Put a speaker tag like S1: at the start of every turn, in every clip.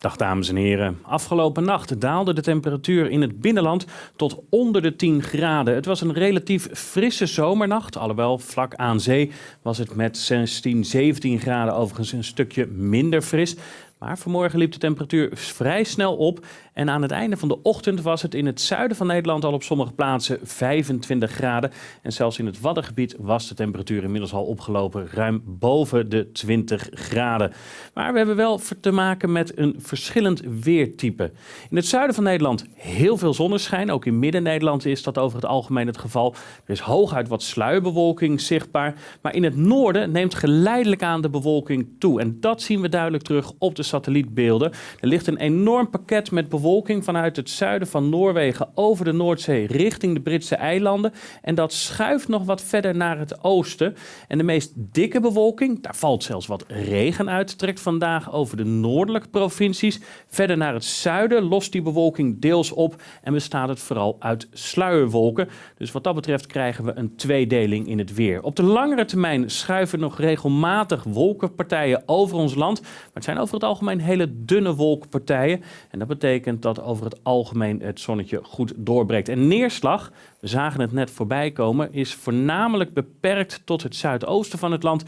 S1: Dag dames en heren. Afgelopen nacht daalde de temperatuur in het binnenland tot onder de 10 graden. Het was een relatief frisse zomernacht, alhoewel vlak aan zee was het met 16, 17 graden overigens een stukje minder fris. Maar vanmorgen liep de temperatuur vrij snel op en aan het einde van de ochtend was het in het zuiden van Nederland al op sommige plaatsen 25 graden. En zelfs in het Waddengebied was de temperatuur inmiddels al opgelopen ruim boven de 20 graden. Maar we hebben wel te maken met een verschillend weertype. In het zuiden van Nederland heel veel zonneschijn. Ook in Midden-Nederland is dat over het algemeen het geval. Er is hooguit wat sluierbewolking zichtbaar. Maar in het noorden neemt geleidelijk aan de bewolking toe. En dat zien we duidelijk terug op de satellietbeelden. Er ligt een enorm pakket met bewolking vanuit het zuiden van Noorwegen over de Noordzee richting de Britse eilanden. En dat schuift nog wat verder naar het oosten. En de meest dikke bewolking, daar valt zelfs wat regen uit, trekt vandaag over de noordelijke provincies. Verder naar het zuiden lost die bewolking deels op en bestaat het vooral uit sluierwolken. Dus wat dat betreft krijgen we een tweedeling in het weer. Op de langere termijn schuiven nog regelmatig wolkenpartijen over ons land. Maar het zijn over het algemeen hele dunne wolkenpartijen. En dat betekent dat over het algemeen het zonnetje goed doorbreekt. En neerslag, we zagen het net voorbij komen, is voornamelijk beperkt tot het zuidoosten van het land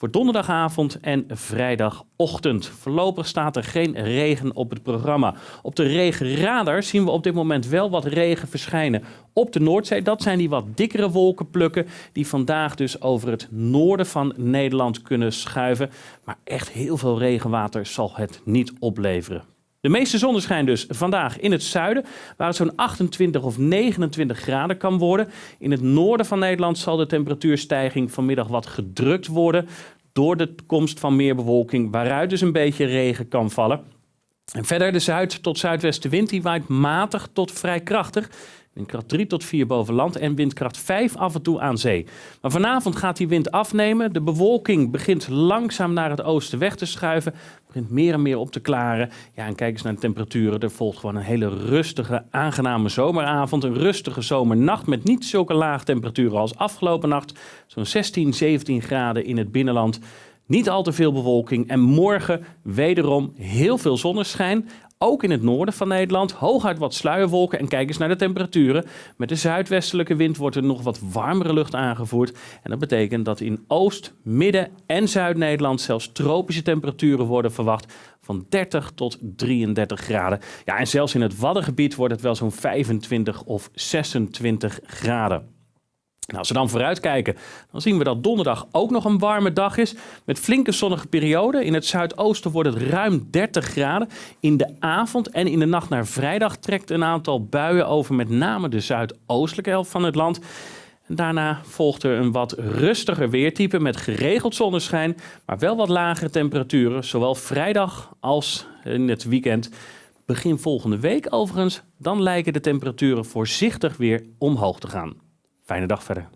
S1: voor donderdagavond en vrijdagochtend. Voorlopig staat er geen regen op het programma. Op de regenradar zien we op dit moment wel wat regen verschijnen op de Noordzee. Dat zijn die wat dikkere wolkenplukken die vandaag dus over het noorden van Nederland kunnen schuiven. Maar echt heel veel regenwater zal het niet opleveren. De meeste zonneschijn dus vandaag in het zuiden, waar het zo'n 28 of 29 graden kan worden. In het noorden van Nederland zal de temperatuurstijging vanmiddag wat gedrukt worden door de komst van meer bewolking, waaruit dus een beetje regen kan vallen. En verder de zuid- tot zuidwestenwind die waait matig tot vrij krachtig. Windkracht 3 tot 4 boven land en windkracht 5 af en toe aan zee. Maar vanavond gaat die wind afnemen. De bewolking begint langzaam naar het oosten weg te schuiven. Begint meer en meer op te klaren. Ja, en kijk eens naar de temperaturen. Er volgt gewoon een hele rustige, aangename zomeravond. Een rustige zomernacht met niet zulke lage temperaturen als afgelopen nacht. Zo'n 16, 17 graden in het binnenland. Niet al te veel bewolking en morgen wederom heel veel zonneschijn. Ook in het noorden van Nederland hooguit wat sluierwolken en kijk eens naar de temperaturen. Met de zuidwestelijke wind wordt er nog wat warmere lucht aangevoerd. En dat betekent dat in Oost, Midden en Zuid-Nederland zelfs tropische temperaturen worden verwacht van 30 tot 33 graden. Ja, en zelfs in het Waddengebied wordt het wel zo'n 25 of 26 graden. Nou, als we dan vooruitkijken, dan zien we dat donderdag ook nog een warme dag is. Met flinke zonnige perioden. In het zuidoosten wordt het ruim 30 graden. In de avond en in de nacht naar vrijdag trekt een aantal buien over met name de zuidoostelijke helft van het land. Daarna volgt er een wat rustiger weertype met geregeld zonneschijn, maar wel wat lagere temperaturen, zowel vrijdag als in het weekend. Begin volgende week overigens, dan lijken de temperaturen voorzichtig weer omhoog te gaan. Fijne dag verder.